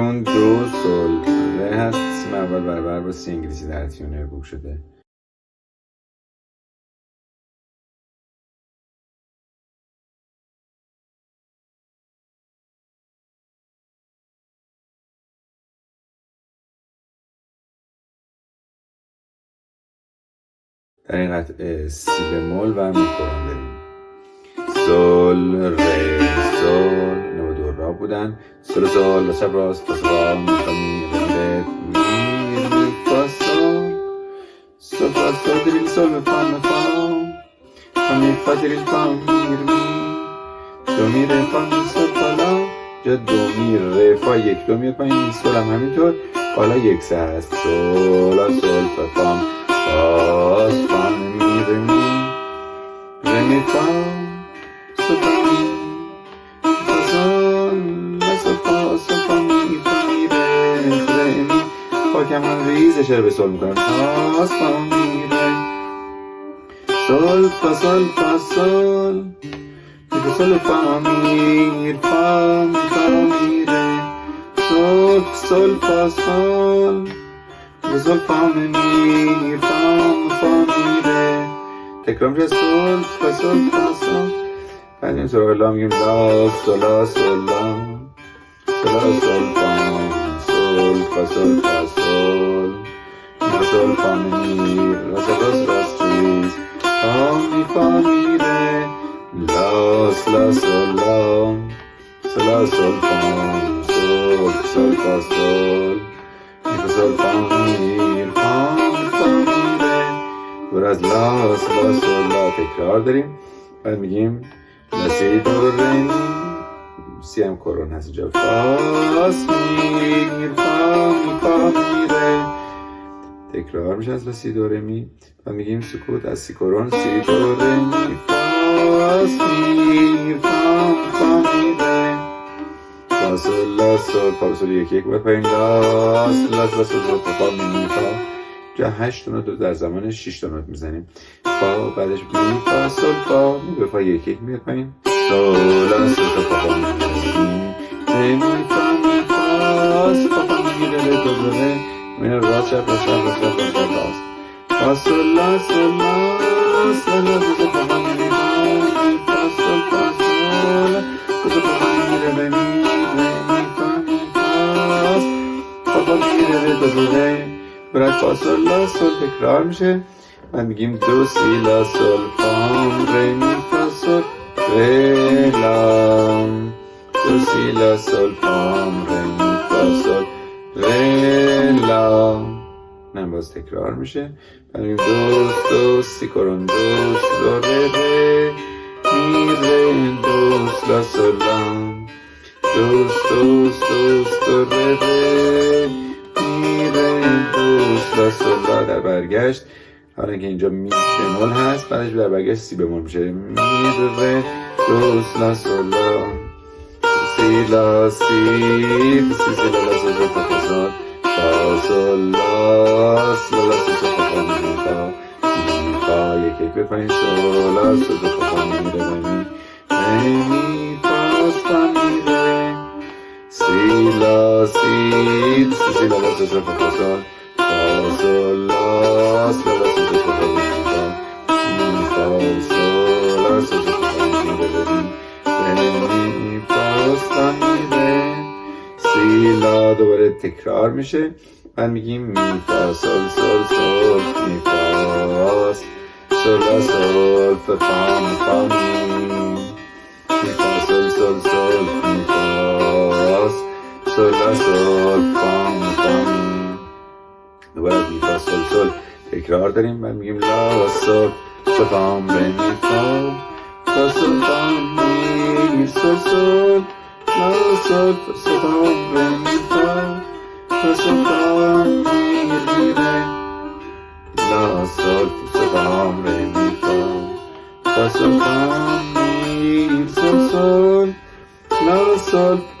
اون دو سل ره هست سیم اول برابر با سی انگلیسی در تیونر بوک شده. در این قطعه سی بمول و میکران داریم سل ره سل را بودن سل سل و شب راست و سفا می ره می می فا سل سل فا سل دریل سل می فا می فا فا می فا دریل فا می می دو می ره فا می سل فا یک دو می پایین سل هم همینطور حالا یک سه هست سل سل فا فا فا فا می ره فا می فا می ره سل سل فا سل می سل فا می می فا می فا می ره تکرار میشه سل فا سل فا سل بعد این سراغ لا میگیم لا سلا سلا سلا سل فا سل فا سل فا سل می فا سل فا می لا سلا راست ریز فا می فا می ره لا سلا سلا سلا سل فا سل سل فا سل می فا سل فا می فا می فا می ره دور از لا سلا سلا تکرار داریم بعد میگیم لا سی دو ره می سی هم کرون هست اینجا فاس می فا می فا می ره تکرار میشه از سی دو ره می و میگیم سکوت از سی کرون سی دو ره می فاس می فا می فا لا یک یک پایین لا سل لا سل لا سل فا فا می می فا جا هشت نوت در زمان تا نوت می‌زنیم فا بعدش می فا سل فا می به فا یک یک میاد پایین سل لا سل فا فا می ره می فا می فا سل فا فا می ره ره دو دو ره می راست چپ راست چپ راست چپ راست چپ راست فا سل لا سل لا سل لا سل فا فا می فا می فا سل فا سل سل فا فا می ره ره می ره می فا می فا فا فا می ره ره دو دو ره برای میگیم دو سی لا سل فام ره می فا سل دو نه باز تکرار میشه. میگیم دو دو سی کرون دو دو ره ره می ره دو لا سل لا دوست دوست دوست دو ره ره می ره دوست لا سل لا در برگشت. حالا که اینجا می بمول هست بعدش در برگشت سی بمول میشه. می ره دوست لا سل لا سی لا سی سی سی لا لا سل فا فا سل فا سل لا سل لا سل فا فا می فا می فا یک یک بپایین سل لا سل فا فا می ره می می فا فا می ره سی لا سی سی لا لا سل فا فا فا سل سل سل فا فا می فا می فا سل لا سل دوباره تکرار میشه بعد میگیم می فا سل سل سل می فا سل لا سل فا فا می می فا سل سل سل می فا سل سل سل سل تکرار داریم بعد میگیم لا سل فا فا ره می فا فا سل سل سل لا سل فا فا ره می فا فا سل فا می ری ره لا سل فا فا ره می فا فا سل فا می سل سل لا سل